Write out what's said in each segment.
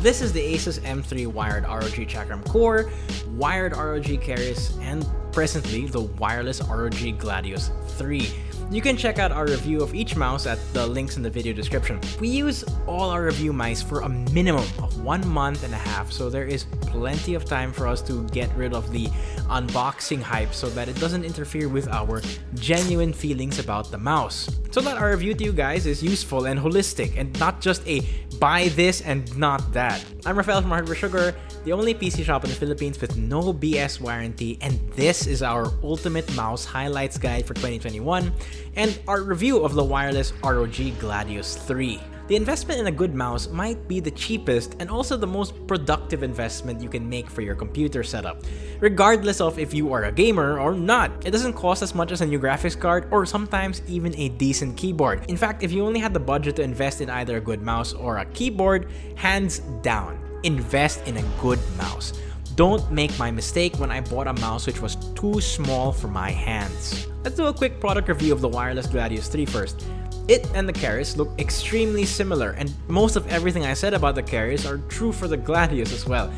This is the Asus M3 wired ROG Chakram Core, wired ROG Keris, and presently the wireless ROG Gladius 3. You can check out our review of each mouse at the links in the video description. We use all our review mice for a minimum of one month and a half, so there is plenty of time for us to get rid of the unboxing hype so that it doesn't interfere with our genuine feelings about the mouse. So that our review to you guys is useful and holistic and not just a buy this and not that. I'm Rafael from Hardware Sugar, the only PC shop in the Philippines with no BS warranty, and this is our ultimate mouse highlights guide for 2021 and our review of the wireless ROG Gladius 3. The investment in a good mouse might be the cheapest and also the most productive investment you can make for your computer setup, regardless of if you are a gamer or not. It doesn't cost as much as a new graphics card or sometimes even a decent keyboard. In fact, if you only had the budget to invest in either a good mouse or a keyboard, hands down, invest in a good mouse. Don't make my mistake when I bought a mouse which was too small for my hands. Let's do a quick product review of the wireless Gladius 3 first. It and the Keris look extremely similar, and most of everything I said about the Keris are true for the Gladius as well.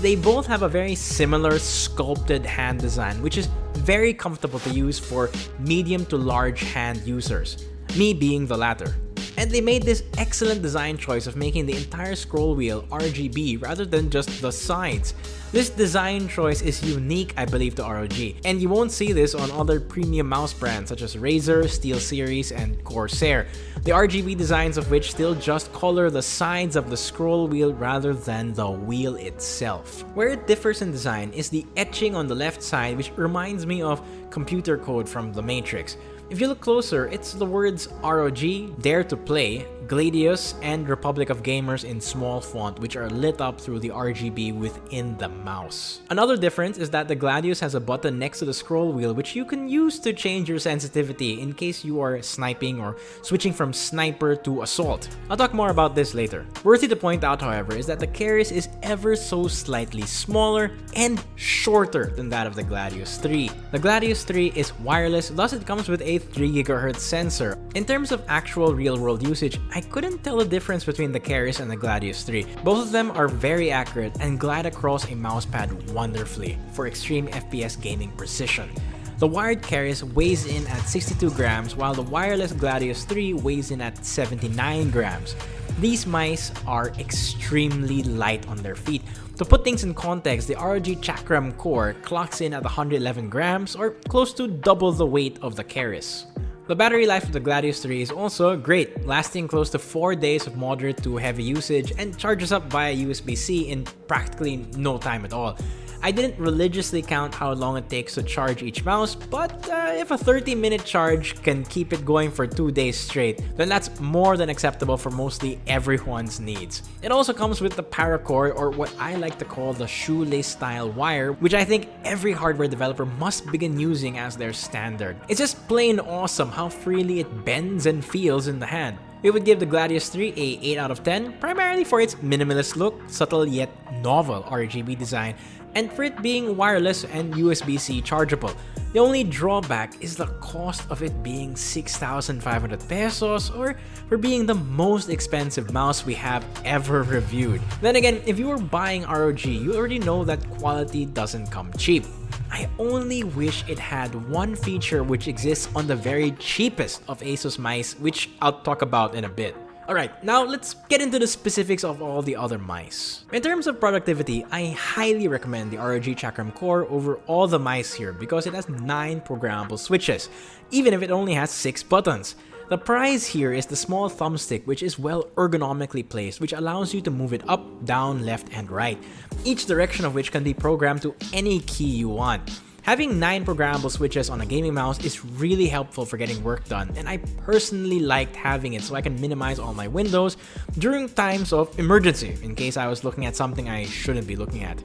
They both have a very similar sculpted hand design, which is very comfortable to use for medium to large hand users, me being the latter. And they made this excellent design choice of making the entire scroll wheel RGB rather than just the sides. This design choice is unique I believe to ROG, and you won't see this on other premium mouse brands such as Razer, SteelSeries, and Corsair, the RGB designs of which still just color the sides of the scroll wheel rather than the wheel itself. Where it differs in design is the etching on the left side which reminds me of computer code from The Matrix. If you look closer, it's the words ROG, Dare to Play, Gladius, and Republic of Gamers in small font which are lit up through the RGB within the mouse. Another difference is that the Gladius has a button next to the scroll wheel which you can use to change your sensitivity in case you are sniping or switching from sniper to assault. I'll talk more about this later. Worthy to point out however is that the Keris is ever so slightly smaller and shorter than that of the Gladius 3. The Gladius 3 is wireless thus it comes with a 3GHz sensor. In terms of actual real world usage, couldn't tell the difference between the Keris and the Gladius 3. Both of them are very accurate and glide across a mousepad wonderfully for extreme FPS gaming precision. The wired Keris weighs in at 62 grams while the wireless Gladius 3 weighs in at 79 grams. These mice are extremely light on their feet. To put things in context, the ROG Chakram core clocks in at 111 grams or close to double the weight of the Keris. The battery life of the Gladius 3 is also great, lasting close to 4 days of moderate to heavy usage and charges up via USB-C in practically no time at all. I didn't religiously count how long it takes to charge each mouse, but uh, if a 30 minute charge can keep it going for 2 days straight, then that's more than acceptable for mostly everyone's needs. It also comes with the paracord or what I like to call the shoelace style wire, which I think every hardware developer must begin using as their standard. It's just plain awesome how freely it bends and feels in the hand. We would give the Gladius 3 a 8 out of 10, primarily for its minimalist look, subtle yet novel RGB design, and for it being wireless and USB-C chargeable. The only drawback is the cost of it being 6,500 pesos or for being the most expensive mouse we have ever reviewed. Then again, if you were buying ROG, you already know that quality doesn't come cheap. I only wish it had one feature which exists on the very cheapest of ASUS mice, which I'll talk about in a bit. Alright, now let's get into the specifics of all the other mice. In terms of productivity, I highly recommend the ROG Chakram Core over all the mice here because it has 9 programmable switches, even if it only has 6 buttons. The prize here is the small thumbstick which is well ergonomically placed which allows you to move it up, down, left, and right, each direction of which can be programmed to any key you want. Having 9 programmable switches on a gaming mouse is really helpful for getting work done, and I personally liked having it so I can minimize all my windows during times of emergency in case I was looking at something I shouldn't be looking at.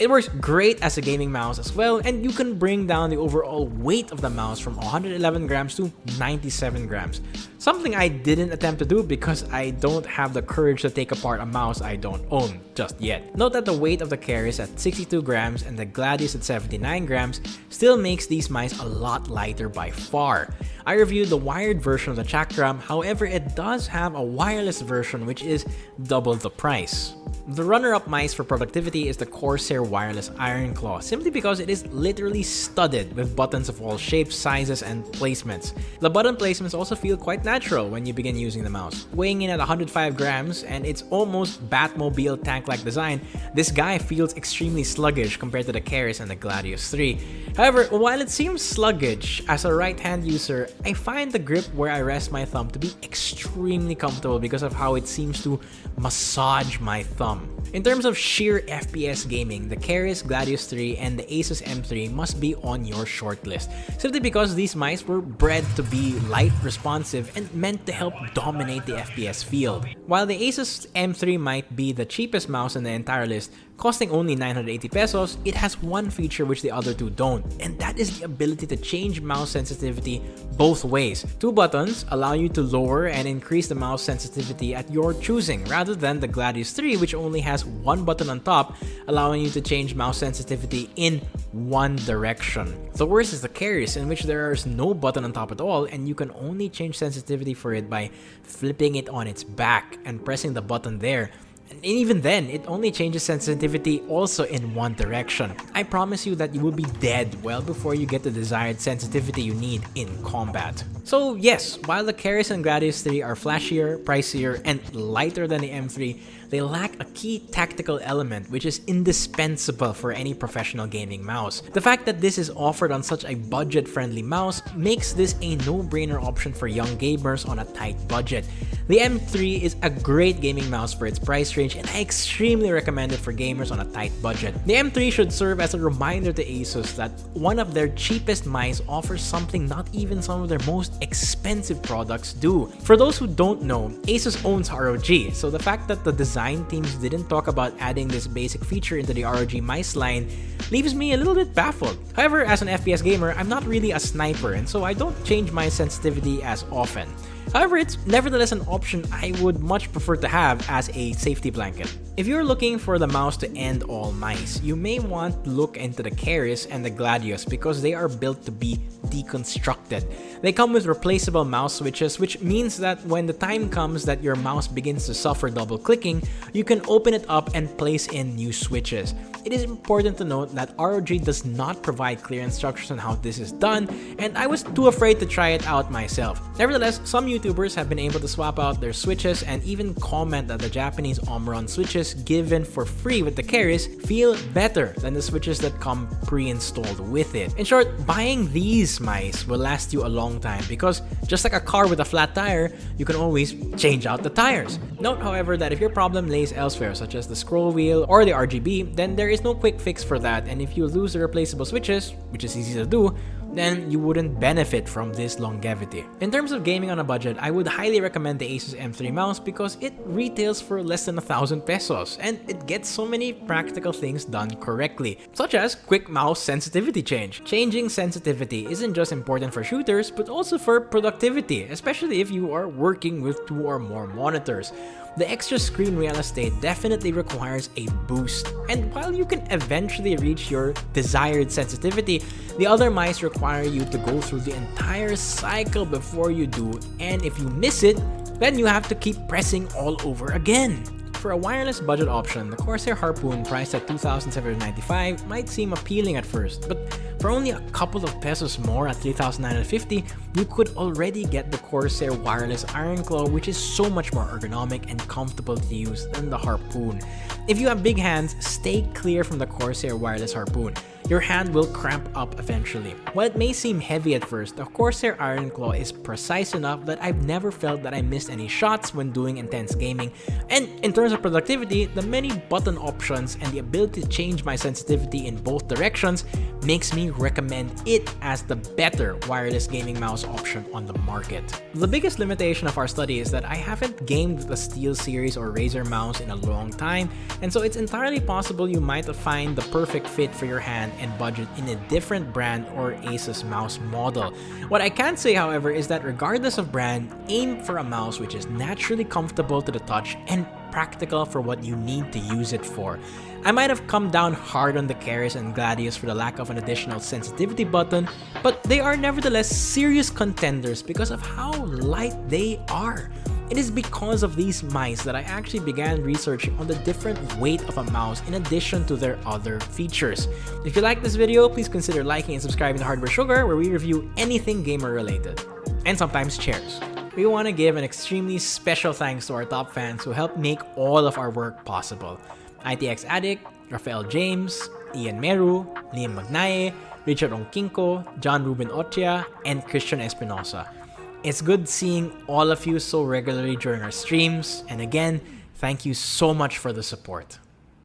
It works great as a gaming mouse as well, and you can bring down the overall weight of the mouse from 111 grams to 97 grams. Something I didn't attempt to do because I don't have the courage to take apart a mouse I don't own just yet. Note that the weight of the Keris at 62 grams and the Gladius at 79 grams still makes these mice a lot lighter by far. I reviewed the wired version of the Chakram, however it does have a wireless version which is double the price. The runner-up mice for productivity is the Corsair Wireless Iron Claw, simply because it is literally studded with buttons of all shapes, sizes, and placements. The button placements also feel quite natural when you begin using the mouse. Weighing in at 105 grams and its almost Batmobile tank-like design, this guy feels extremely sluggish compared to the Keris and the Gladius 3. However, while it seems sluggish, as a right-hand user, I find the grip where I rest my thumb to be extremely comfortable because of how it seems to massage my thumb in terms of sheer FPS gaming, the Keris, Gladius 3, and the Asus M3 must be on your shortlist, simply because these mice were bred to be light, responsive, and meant to help dominate the FPS field. While the Asus M3 might be the cheapest mouse in the entire list, Costing only 980 pesos, it has one feature which the other two don't, and that is the ability to change mouse sensitivity both ways. Two buttons allow you to lower and increase the mouse sensitivity at your choosing, rather than the Gladius 3 which only has one button on top, allowing you to change mouse sensitivity in one direction. The worst is the Keris, in which there is no button on top at all, and you can only change sensitivity for it by flipping it on its back and pressing the button there. And even then, it only changes sensitivity also in one direction. I promise you that you will be dead well before you get the desired sensitivity you need in combat. So yes, while the Keris and Gladius 3 are flashier, pricier, and lighter than the M3, they lack a key tactical element which is indispensable for any professional gaming mouse. The fact that this is offered on such a budget-friendly mouse makes this a no-brainer option for young gamers on a tight budget. The M3 is a great gaming mouse for its price range and I extremely recommend it for gamers on a tight budget. The M3 should serve as a reminder to ASUS that one of their cheapest mice offers something not even some of their most expensive products do. For those who don't know, ASUS owns ROG, so the fact that the design teams didn't talk about adding this basic feature into the ROG mice line leaves me a little bit baffled. However, as an FPS gamer, I'm not really a sniper and so I don't change my sensitivity as often. However, it's nevertheless an option I would much prefer to have as a safety blanket. If you're looking for the mouse to end all mice, you may want to look into the Keris and the Gladius because they are built to be deconstructed. They come with replaceable mouse switches which means that when the time comes that your mouse begins to suffer double clicking, you can open it up and place in new switches. It is important to note that ROG does not provide clear instructions on how this is done and I was too afraid to try it out myself. Nevertheless, some YouTubers have been able to swap out their switches and even comment that the Japanese Omron switches given for free with the Keris feel better than the switches that come pre-installed with it. In short, buying these mice will last you a long time because just like a car with a flat tire, you can always change out the tires. Note however that if your problem lays elsewhere such as the scroll wheel or the RGB, then there is no quick fix for that and if you lose the replaceable switches, which is easy to do, then you wouldn't benefit from this longevity. In terms of gaming on a budget, I would highly recommend the Asus M3 mouse because it retails for less than a thousand pesos and it gets so many practical things done correctly, such as quick mouse sensitivity change. Changing sensitivity isn't just important for shooters, but also for productivity, especially if you are working with two or more monitors the extra screen real estate definitely requires a boost. And while you can eventually reach your desired sensitivity, the other mice require you to go through the entire cycle before you do, and if you miss it, then you have to keep pressing all over again. For a wireless budget option, the Corsair Harpoon priced at 2,795 might seem appealing at first, but for only a couple of pesos more at 3,950, you could already get the Corsair Wireless Iron Claw which is so much more ergonomic and comfortable to use than the Harpoon. If you have big hands, stay clear from the Corsair Wireless Harpoon your hand will cramp up eventually. While it may seem heavy at first, the Corsair Iron Claw is precise enough that I've never felt that I missed any shots when doing intense gaming, and in terms of productivity, the many button options and the ability to change my sensitivity in both directions makes me recommend it as the better wireless gaming mouse option on the market. The biggest limitation of our study is that I haven't gamed the SteelSeries or Razer mouse in a long time, and so it's entirely possible you might find the perfect fit for your hand and budget in a different brand or Asus mouse model. What I can say however is that regardless of brand, aim for a mouse which is naturally comfortable to the touch and practical for what you need to use it for. I might have come down hard on the Keris and Gladius for the lack of an additional sensitivity button, but they are nevertheless serious contenders because of how light they are. It is because of these mice that I actually began researching on the different weight of a mouse in addition to their other features. If you like this video, please consider liking and subscribing to Hardware Sugar where we review anything gamer related. And sometimes chairs. We want to give an extremely special thanks to our top fans who helped make all of our work possible. ITX Addict, Rafael James, Ian Meru, Liam Magnaye, Richard Onkinko, John Ruben Otia, and Christian Espinosa. It's good seeing all of you so regularly during our streams, and again, thank you so much for the support.